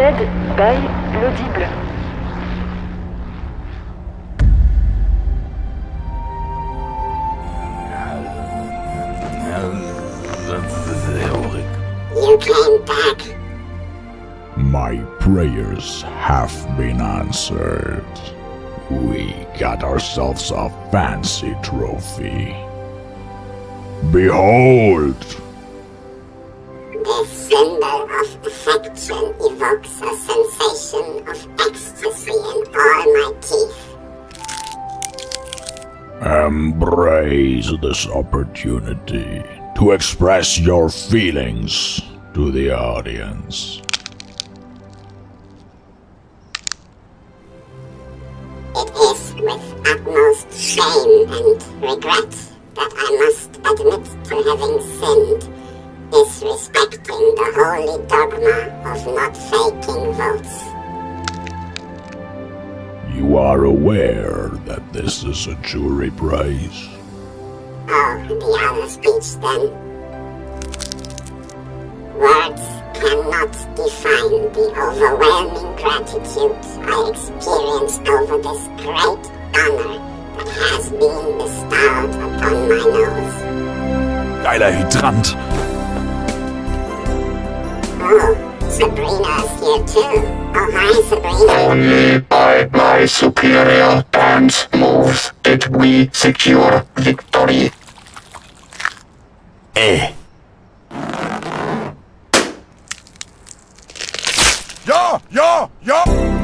Read by l'audible. You came back. My prayers have been answered. We got ourselves a fancy trophy. Behold! This symbol teeth. Embrace this opportunity to express your feelings to the audience. It is with utmost shame and regret that I must admit to having sinned, disrespecting the holy dogma of not faking votes. You are aware that this is a jury prize. Ah, oh, the other speech then. Words cannot define the overwhelming gratitude I experience over this great honor that has been bestowed upon my nose. Geiler Hydrant. Oh, Sabrina's here too. Oh, hi, Sabrina by superior dance moves did we secure victory. Eh. Yo, yo, yo.